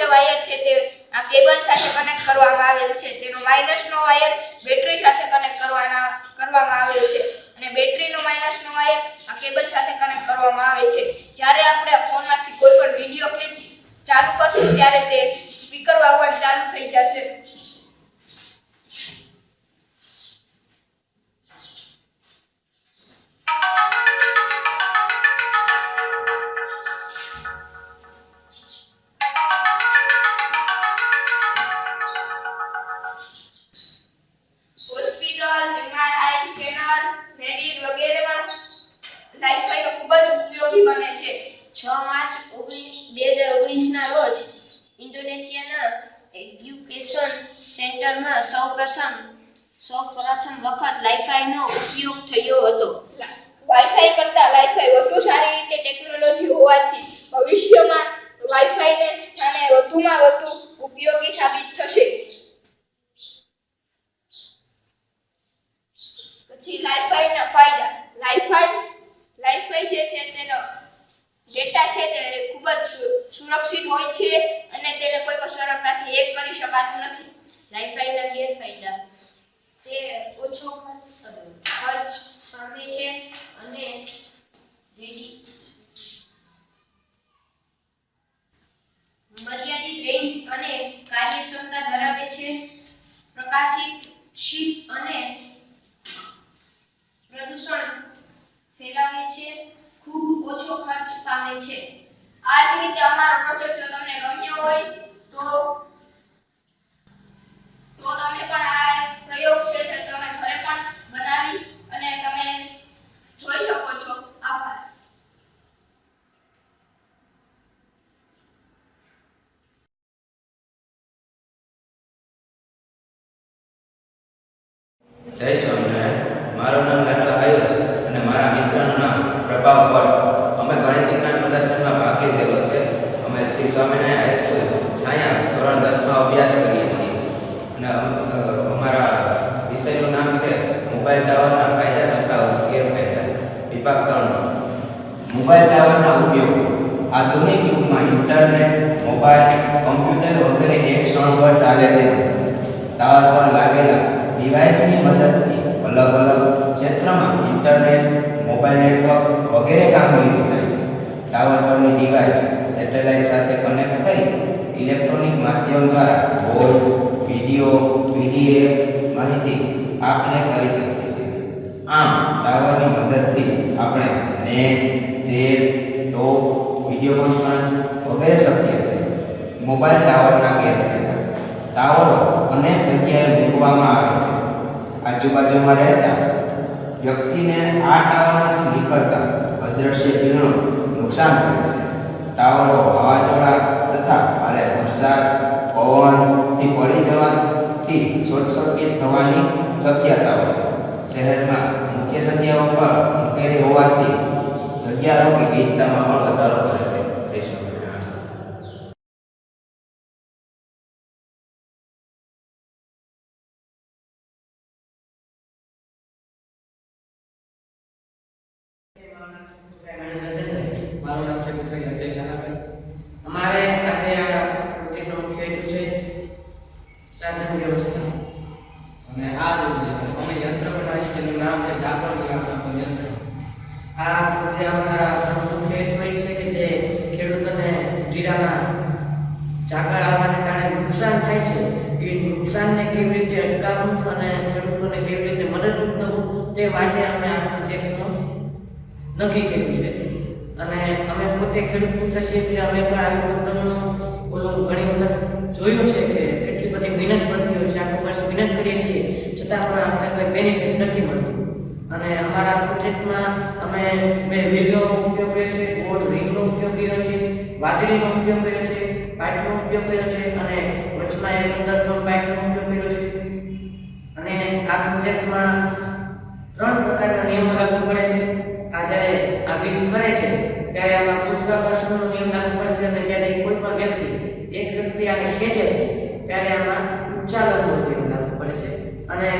જે વાયર છે તે આ કેબલ સાથે કનેક્ટ કરવામાં આવેલ છે. તેનો માઇનસનો વાયર બેટરી સાથે કનેક્ટ કરવાના, કરવામાં આવેલ છે. અને બેટરીનો માઇનસનો વાયર આ કેબલ સાથે કનેક્ટ કરવામાં આવે છે. જ્યારે આપણે ફોનમાંથી કોઈ પણ વિડિયો ક્લિપ ચાલુ કરશું, ત્યારે તે સ્પીકર વાગવાનું ચાલુ થઈ જશે. ઉપયોગી સાબિત થશે. પછી લાઈફાઈના ફાયદા. લાઈફાઈ લાઈફાઈ જે છે તેનો ડેટા છે તે ખૂબ જ સુરક્ષિત હોય છે અને તેને કોઈ પણ સરળતાથી હેક કરી શકાતું નથી. લાઈફાઈના ગેરફાયદા. તે ઓછો ખર્ચ પામે છે અને રેડી મર્યાદિત રેન્જ અને કાર્યક્ષમતા ધરાવે છે. પ્રકાશિત શીત અને પ્રદૂષણ ફેલાવે છે ખૂબ ઓછો ખર્ચ પામે છે આ જ રીતે અમારો પ્રોજેક્ટ જો તમને ગમ્યો હોય તો તો તમે પણ આ પ્રયોગ છે તે તમે ઘરે પણ બનાવી અને તમે જોઈ શકો છો આભાર જય સ્વામિનારાયણ. મારું નામ ડૉક્ટર આયુષ અને મારા મિત્રનું નામ પ્રભાવ ભટ્ટ અમે ગણિત વિજ્ઞાન પ્રદર્શનમાં ભાગ લીધેલો છે. અમે શ્રી સ્વામિનારાયણ હાઈસ્કૂલ છાયા ધોરણ દસમાં અભ્યાસ કરીએ છીએ. અને અમારા વિષયનું નામ છે મોબાઈલ ટાવરના ફાયદા છતાં ગેરફાયદા. વિભાગ ત્રણ. મોબાઈલ ટાવરના ઉપયોગ. આધુનિક યુગમાં ઇન્ટરનેટ, મોબાઈલ, કમ્પ્યુટર વગેરે એક ક્ષણ પર ચાલે છે ટાવર પર લાગેલા ડિવાઇસની મદદથી અલગ અલગ ક્ષેત્રમાં ઇન્ટરનેટ, મોબાઈલ નેટવર્ક વગેરે કામગીરી થાય છે. ટાવર પરની ડિવાઇસ સેટેલાઇટ સાથે કનેક્ટ થઈ ઇલેક્ટ્રોનિક માધ્યમ દ્વારા વોઇસ, વિડિયો, પીડીએફ માહિતી આપણે કરી શકીએ છીએ આમ ટાવરની મદદથી આપણે net chat top, video conference વગેરે શક્ય છે. મોબાઈલ ટાવરના ગેરફાયદા. ટાવરો અનેક જગ્યાએ મૂકવામાં આવે છે. આજુબાજુમાં રહેતા વ્યક્તિને આ ટાવરમાંથી નીકળતા અદ્રશ્ય કિરણો નુકસાન કરે છે. ટાવરો વાવાઝોડા તથા ભારે વરસાદ પવનથી પડી જવાથી શોર્ટ સર્કિટ થવાની શક્યતાઓ છે. શહેરમાં મુખ્ય જગ્યાઓ પર મૂકેલી હોવાથી જગ્યા રોકી ગીતતામાં પણ વધારો કરે છે જય સ્વામિનારાયણ. મારું નામ છે પુત્રી અજય જાનાભાઈ અમારે આજે આ પ્રોજેક્ટનો મુખ્ય હેતુ છે સાધન વ્યવસ્થા અને આ રીતે અમે યંત્ર બનાવીએ છીએ તેનું નામ છે જાપર નામનું યંત્ર આ જે અમારા મુખ્ય હેતુ એ છે કે જે ખેડૂતોને જીરાના ઝાકળ આવવાને કારણે નુકસાન થાય છે એ નુકસાનને કેવી રીતે અટકાવવું અને ખેડૂતોને કેવી રીતે મદદરૂપ થવું તે અમે આ પ્રોજેક્ટનો નક્કી કર્યું છે. અને અમે પોતે ખેડૂત પુત્ર અમે પણ આવી પ્રોબ્લેમનું ઓલું ઘણી વખત જોયું છે કે એટલી બધી મહેનત પડતી હોય છે. આખું વર્ષ મહેનત કરીએ છીએ, છતાં પણ આપણે કોઈ બેનિફિટ નથી મળતું. અને અમારા પ્રોજેક્ટમાં અમે બે વ્હીલનો ઉપયોગ કરીએ છીએ ગોળ છે, વાદળીનો ઉપયોગ કર્યો છે, પાઇપનો ઉપયોગ કર્યો છે અને વચમાં એક સુંદર પાઇપનો ઉપયોગ કર્યો છે. અને આ પ્રોજેક્ટમાં ત્રણ પ્રકારના નિયમો લાગુ પડે છે. આ જ્યારે આ બિલ કરે છે, ત્યારે આમાં ગુરુત્વાકર્ષણનો નિયમ લાગુ પડે છે અને જ્યારે કોઈ પણ વ્યક્તિ, એક વ્યક્તિ આને ખેંચે છે, ત્યારે આમાં ઉચ્ચાલનનો નિયમ લાગુ પડે છે. અને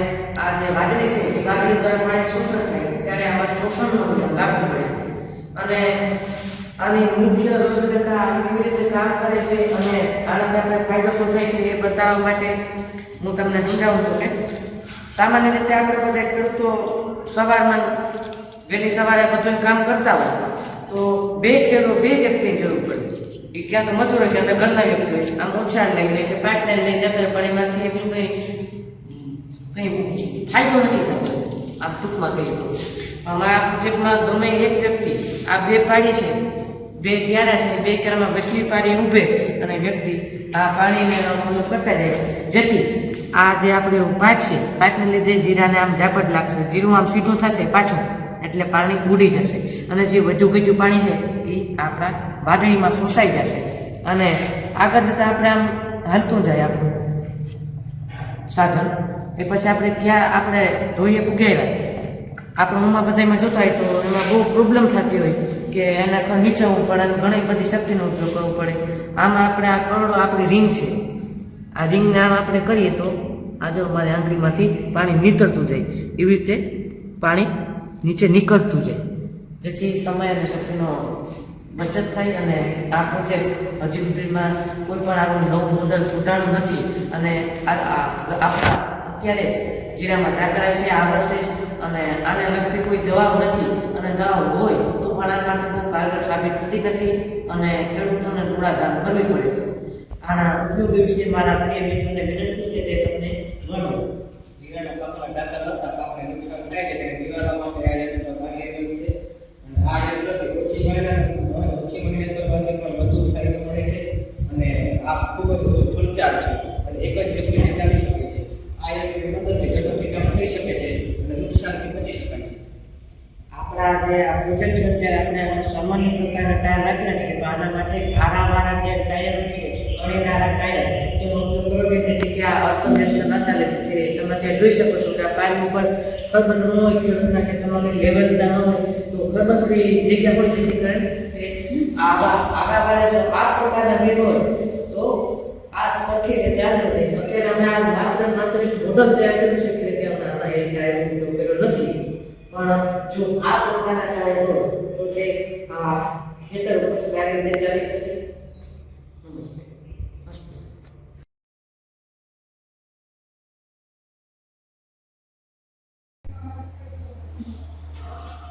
આ જે વાદળી છે, એ વાદળી દ્વારા પાણી શોષણ થાય, ત્યારે આમાં શોષણનો નિયમ લાગુ પડે છે. અને આની મુખ્ય રૂપરેખા કેવી રીતે કામ કરે છે અને આનાથી આપણે ફાયદો શું થાય છે એ બતાવવા માટે હું તમને સમજાવું છું કે સામાન્ય રીતે આપણે બધા ખેડૂતો સવારમાં વહેલી સવારે બધું કામ કરતા હોય, તો બે ખેડૂત, બે વ્યક્તિની જરૂર પડે. એ ક્યાં તો મજૂર હોય, ક્યાં તો ઘરના વ્યક્તિ હોય. આમ ઓછા લઈને કે પાઇપલાઇન લઈને જતો પણ એમાંથી એટલું કંઈ કંઈ ફાયદો નથી થતો. આમ ટૂંકમાં કહીએ તો. આ પ્રોજેક્ટમાં ગમે એક વ્યક્તિ, આ બે પાડી છે, બે ક્યારે છે, બે ક્યારામાં વસલી પાડી ઊભે અને વ્યક્તિ આ પાણીને કરતા જાય. જેથી આ જે આપણે પાઇપ છે, પાઇપને લીધે જીરાને આમ ઝાપટ લાગશે, જીરું આમ સીધું થશે પાછું, એટલે પાણી ઉડી જશે. અને જે વધુ ગયું પાણી છે એ આપણા વાદળીમાં શોષાઈ જશે. અને આગળ જતાં આપણે આમ હાલતું જાય આપણું સાધન. એ પછી આપણે ત્યાં આપણે ધોઈએ પૂગ્યા આપણે ઊંમાં બધામાં જોતા હોય તો એમાં બહુ પ્રોબ્લેમ થતી હોય કે એના નીચે પડે ઘણી બધી શક્તિનો ઉપયોગ કરવો પડે. આમાં આપણે આ કરોડો આપણી રિંગ છે. આ રિંગ નામ આપણે કરીએ તો આ જો અમારી આંગળીમાંથી પાણી નીતરતું જાય, એવી રીતે પાણી નીચે નીકળતું જાય. જેથી સમય અને શક્તિનો બચત થાય અને આ પ્રોજેક્ટ હજી સુધીમાં કોઈ પણ આવું નવું મોડલ સુધારવું નથી અને આપણા અત્યારે જ જીરામાં દાખલા છે, આ વર્ષે અને આને લગતી કોઈ દવાઓ નથી અને દવાઓ હોય તો પણ આ માટે બહુ કારગર સાબિત થતી નથી અને ખેડૂતોને દોડાધામ કરવી પડે છે. આના ઉપયોગ વિશે મારા પ્રિય મિત્રોને વિનંતી છે કે તમને મળો દીવાના પાકમાં જાતા નહોતા પાકને નુકસાન થાય છે. ત્યારે દીવાના માટે આ યંત્ર કાર્ય કર્યું છે. અને આ યંત્રથી ઓછી મહિના ઓછી મહિના કરવાથી પણ વધુ ફાયદો મળે છે. અને આ ખૂબ જ ઓછું ખર્ચાળ છે. અને એક જ વ્યક્તિથી ચાલી શકે છે આ યંત્રની મદદથી ઝડપથી કામ થઈ શકે છે અને નુકસાનથી બચી શકાય છે. આપણા જે આ પ્રોજેક્ટ છે અત્યારે આપણે સામાન્ય પ્રકારના ટાયર રાખ્યા છે. તો આના માટે આરાવાળા જે ટાયર હોય તમે ત્યાં જોઈ શકો છો કે આ પાઇપ ઉપર ખબર ન હોય લેવલ ન હોય, તો ખરબસની જગ્યા હોય જેથી કરીને એ આવા આરાવાળા જો આ પ્રકારના હોય, તો આ સરખી રીતે અત્યારે અમે આ માત્ર માત્ર મોડલ તૈયાર કરી શકીએ કે અમે આમાં એ ટાયરનો ઉપયોગ કર્યો નથી પણ જો આ પ્રકારના ટાયર હોય તો તે આ ખેતર ઉપર સારી રીતે ચાલી શકે નમસ્તે અસ્તુ.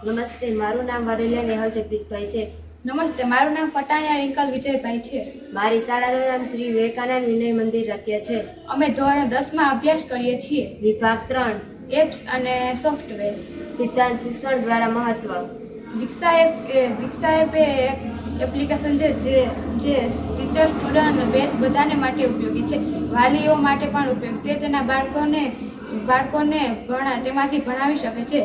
નમસ્તે મારું નામ વરેલિયા નેહલ જગદીશભાઈ છે. નમસ્તે મારું નામ પટાણિયા રિંકલ વિજયભાઈ છે. મારી શાળાનું નામ શ્રી વિવેકાનંદ વિનય મંદિર રત્ય છે. અમે ધોરણ દસમાં અભ્યાસ કરીએ છીએ. વિભાગ ત્રણ. એપ્સ અને સોફ્ટવેર. સિદ્ધાંત શિક્ષણ દ્વારા મહત્વ. દીક્ષા એપ દીક્ષા એપ એ એપ્લિકેશન છે જે જે ટીચર સ્ટુડન્ટ બેચ બધાને માટે ઉપયોગી છે. વાલીઓ માટે પણ ઉપયોગી. તે તેના બાળકોને બાળકોને ભણા તેમાંથી ભણાવી શકે છે.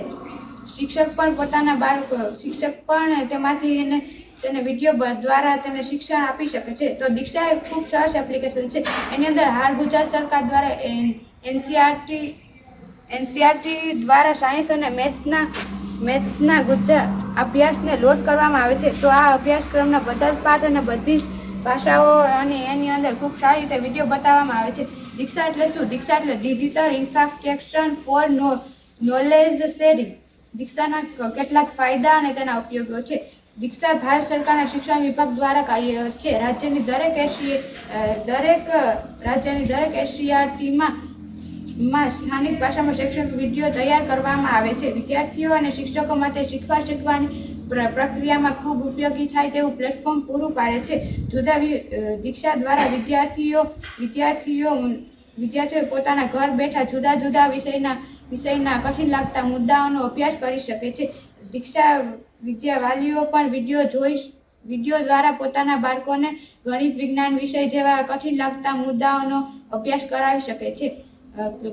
શિક્ષક પણ પોતાના બાળકો શિક્ષક પણ તેમાંથી એને, તેને વીડિયો દ્વારા તેને શિક્ષણ આપી શકે છે. તો દીક્ષા એ ખૂબ સરસ એપ્લિકેશન છે. એની અંદર હાલ ગુજરાત સરકાર દ્વારા એનસીઆરટી એનસીઆરટી દ્વારા સાયન્સ અને મેથ્સના મેથ્સના ગુજરાત અભ્યાસને લોડ કરવામાં આવે છે. તો આ અભ્યાસક્રમના બધા જ પાઠ અને બધી જ ભાષાઓ અને એની અંદર ખૂબ સારી રીતે વીડિયો બતાવવામાં આવે છે. દીક્ષા એટલે શું? દીક્ષા એટલે digital infrastructure for knowledge sharing દીક્ષાના કેટલાક ફાયદા અને તેના ઉપયોગો છે. દીક્ષા ભારત સરકારના શિક્ષણ વિભાગ દ્વારા કાર્યરત છે. રાજ્યની દરેક એશી દરેક રાજ્યની દરેક એશિયાટીમાં માં સ્થાનિક ભાષામાં શૈક્ષણિક વીડિયો તૈયાર કરવામાં આવે છે. વિદ્યાર્થીઓ અને શિક્ષકો માટે શીખવા શીખવાની પ્ર- પ્રક્રિયામાં ખૂબ ઉપયોગી થાય તેવું પ્લેટફોર્મ પૂરું પાડે છે. જુદા દીક્ષા દ્વારા વિદ્યાર્થીઓ વિદ્યાર્થીઓ વિદ્યાર્થીઓ પોતાના ઘર બેઠા જુદા જુદા વિષયના વિષયના કઠિન લાગતા મુદ્દાઓનો અભ્યાસ કરી શકે છે. દીક્ષા વિદ્યા વાલીઓ પણ વીડિયો જોઈ વીડિયો દ્વારા પોતાના બાળકોને ગણિત વિજ્ઞાન વિષય જેવા કઠિન લાગતા મુદ્દાઓનો અભ્યાસ કરાવી શકે છે.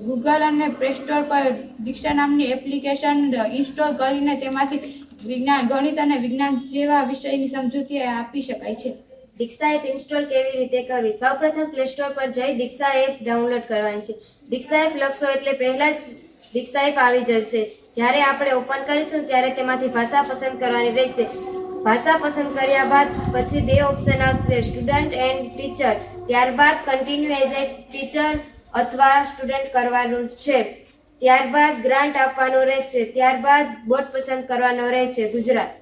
ગૂગલ અને પ્લે સ્ટોર પર દીક્ષા નામની એપ્લિકેશન ઇન્સ્ટોલ કરીને તેમાંથી વિજ્ઞાન, ગણિત અને વિજ્ઞાન જેવા વિષયની સમજૂતી આપી શકાય છે. દીક્ષા એપ ઇન્સ્ટોલ કેવી રીતે કરવી? સૌપ્રથમ પ્લે સ્ટોર પર જઈ દીક્ષા એપ ડાઉનલોડ કરવાની છે. દીક્ષા એપ લખશો એટલે પહેલા જ દીક્ષા આવી જશે. જ્યારે આપણે ઓપન કરીશું ત્યારે તેમાંથી ભાષા પસંદ કરવાની રહેશે. ભાષા પસંદ કર્યા બાદ પછી બે ઓપ્શન આવશે. સ્ટુડન્ટ એન્ડ ટીચર ત્યારબાદ કન્ટિન્યુ એઝ એ ટીચર અથવા સ્ટુડન્ટ કરવાનું છે. ત્યારબાદ ગ્રાન્ટ આપવાનું રહેશે. ત્યારબાદ બોર્ડ પસંદ કરવાનો રહેશે ગુજરાત.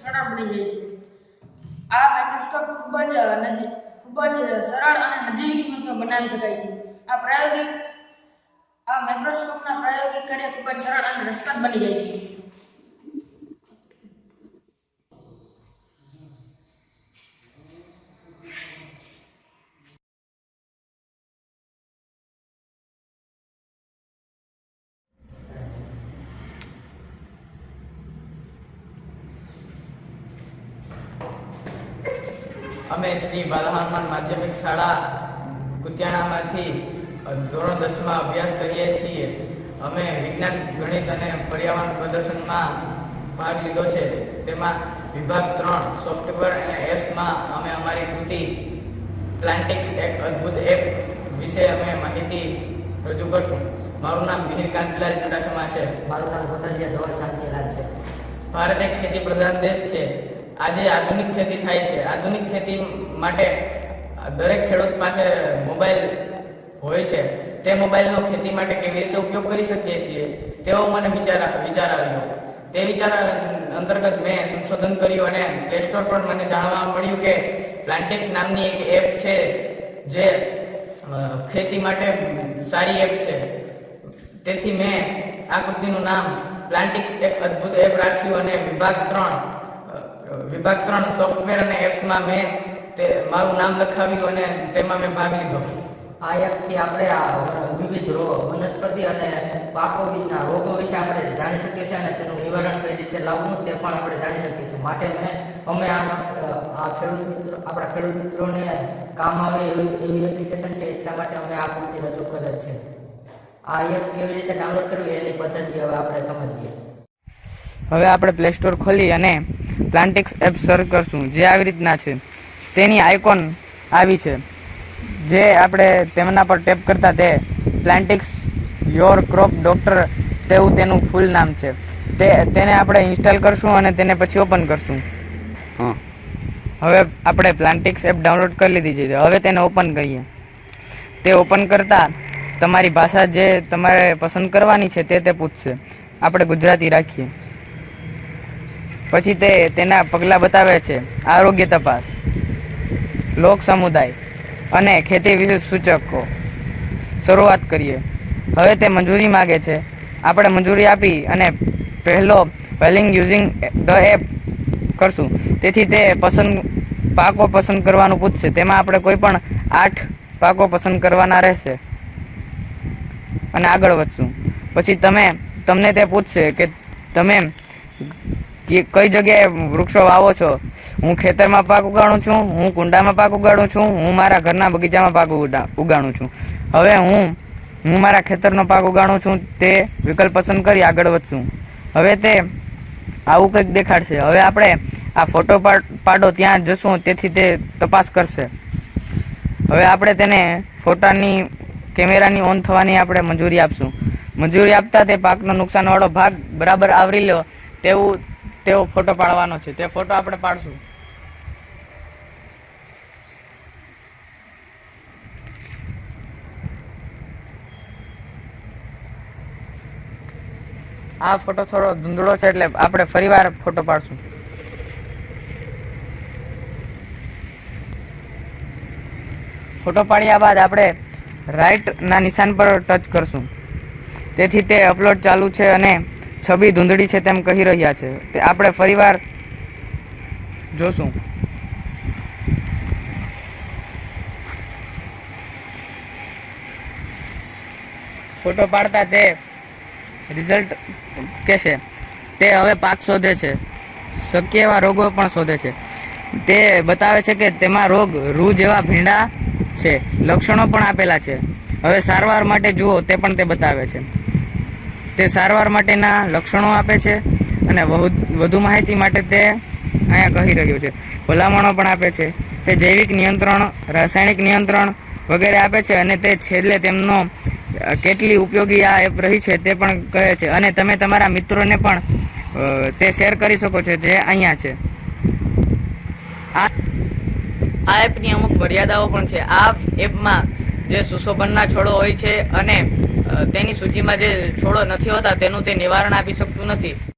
સરળ બની જાય છે આ માઇક્રોસ્કોપ ખૂબ જ નજીક ખૂબ જ સરળ અને નજીવી કિંમતમાં બનાવી શકાય છે. આ પ્રાયોગિક, આ માઇક્રોસ્કોપના પ્રાયોગિક કાર્ય ખૂબ જ સરળ અને રસપ્રદ બની જાય છે. અમે શ્રી બાલહનુમાન માધ્યમિક શાળા કુતિયાણામાંથી ધોરણ દસમાં અભ્યાસ કરીએ છીએ. અમે વિજ્ઞાન ગણિત અને પર્યાવરણ પ્રદર્શનમાં ભાગ લીધો છે. તેમાં વિભાગ ત્રણ સોફ્ટવેર અને એપ્સમાં અમે અમારી કૃતિ પ્લાન્ટિક્સ એક અદ્ભુત એપ વિશે અમે માહિતી રજૂ કરશું. મારું નામ મિહિર કાંતિલાલ ચુડાસમા છે. મારું નામ કોટલિયા ધોળ શાંતિલાલ છે. ભારત એક ખેતી પ્રધાન દેશ છે. આજે આધુનિક ખેતી થાય છે. આધુનિક ખેતી માટે દરેક ખેડૂત પાસે મોબાઈલ હોય છે. તે મોબાઈલનો ખેતી માટે કેવી રીતે ઉપયોગ કરી શકીએ છીએ, તેવો મને વિચાર વિચાર આવ્યો. તે વિચાર અંતર્ગત મેં સંશોધન કર્યું અને પ્લે સ્ટોર પર મને જાણવા મળ્યું કે પ્લાન્ટેક્સ નામની એક એપ છે, જે ખેતી માટે સારી એપ છે. તેથી મેં આ કૃતિનું નામ પ્લાન્ટિક્સ એક અદ્ભુત એપ રાખ્યું અને વિભાગ ત્રણ વિભાગ ત્રણ સોફ્ટવેર અને એપ્સમાં મેં તે મારું નામ લખાવ્યું અને તેમાં મેં ભાગ લીધો. આ એપથી આપણે આ વિવિધ રોગ વનસ્પતિ અને પાકો બીજના રોગો વિશે આપણે જાણી શકીએ છીએ અને તેનું નિવારણ કઈ રીતે લાવવું તે પણ આપણે જાણી શકીએ છીએ. માટે મેં અમે આ આ ખેડૂત મિત્રો આપણા ખેડૂત મિત્રોને કામ આવે એવી એવી એપ્લિકેશન છે એટલા માટે અમે આ પૂરતી રજૂ કરેલ છે. આ એપ કેવી રીતે ડાઉનલોડ કરવી એની પદ્ધતિ હવે આપણે સમજીએ. હવે આપણે પ્લે સ્ટોર ખોલી અને પ્લાન્ટિક્સ એપ સર્ચ કરશું. જે આવી રીતના છે. તેની આઇકોન આવી છે. જે આપણે તેમના પર ટેપ કરતા તે પ્લાન્ટિક્સ યોર ક્રોપ ડોક્ટર તેવું તેનું ફૂલ નામ છે. તે તેને આપણે ઇન્સ્ટોલ કરશું અને તેને પછી ઓપન કરશું. હવે આપણે પ્લાન્ટિક્સ એપ ડાઉનલોડ કરી લીધી છે. હવે તેને ઓપન કરીએ. તે ઓપન કરતાં તમારી ભાષા જે તમારે પસંદ કરવાની છે તે તે પૂછશે. આપણે ગુજરાતી રાખીએ. પછી તે તેના પગલાં બતાવે છે, આરોગ્ય તપાસ, લોક સમુદાય અને ખેતી વિશે સૂચકો. શરૂઆત કરીએ. હવે તે મંજૂરી માગે છે. આપણે મંજૂરી આપી અને પહેલો વેલિંગ યુઝિંગ ધ એપ કરશું. તેથી તે પસંદ, પાકો પસંદ કરવાનું પૂછશે. તેમાં આપણે કોઈ પણ આઠ પાકો પસંદ કરવાના રહેશે. અને આગળ વધશું. પછી તમે, તમને તે પૂછશે કે તમે કે કઈ જગ્યાએ વૃક્ષો વાવો છો? હું ખેતરમાં પાક ઉગાડું છું, હું કુંડામાં પાક ઉગાડું છું, હું મારા ઘરના બગીચામાં પાક ઉગા- ઉગાડું છું. હવે હું હું મારા ખેતરનો પાક ઉગાડું છું, તે વિકલ્પ પસંદ કરી આગળ વધશું. હવે તે આવું કંઈક દેખાડશે. હવે આપણે આ ફોટો પાડો, ત્યાં જશું, તેથી તે તપાસ કરશે. હવે આપણે તેને ફોટાની, કેમેરાની ઓન થવાની આપણે મંજૂરી આપશું. મંજૂરી આપતા તે પાકનો નુકસાનવાળો ભાગ બરાબર આવરી લો. તેવું તેવો ફોટો પાડવાનો છે. તે ફોટો આપણે પાડશું. આ ફોટો થોડો ધૂંધળો છે એટલે આપણે ફરીવાર ફોટો પાડશું. ફોટો પાડ્યા બાદ આપણે રાઈટના નિશાન પર ટચ કરશું. તેથી તે અપલોડ ચાલુ છે અને છબી ધૂંધળી છે તેમ કહી રહ્યા છે. તે આપણે ફરીવાર જોશું. ફોટો પાડતા તે રિઝલ્ટ કહેશે. તે હવે પાક શોધે છે. શક્ય એવા રોગો પણ શોધે છે. તે બતાવે છે કે તેમાં રોગ રૂ જેવા ભીંડા છે. લક્ષણો પણ આપેલા છે. હવે સારવાર માટે જુઓ, તે પણ તે બતાવે છે. તે સારવાર માટેના લક્ષણો આપે છે અને વધુ માહિતી માટે તે અહીંયા કહી રહ્યો છે. ભલામણો પણ આપે છે. તે જૈવિક નિયંત્રણ, રાસાયણિક નિયંત્રણ વગેરે આપે છે અને તે છેલ્લે તેમનો કેટલી ઉપયોગી આ એપ રહી છે તે પણ કહે છે. અને તમે તમારા મિત્રોને પણ તે શેર કરી શકો છો જે અહીંયા છે. આ એપની અમુક મર્યાદાઓ પણ છે. આ એપમાં જે સુશોભનના છોડો હોય છે અને તેની સૂચિમાં જે છોડો નથી હોતા તેનું તે નિવારણ આપી શકતું નથી.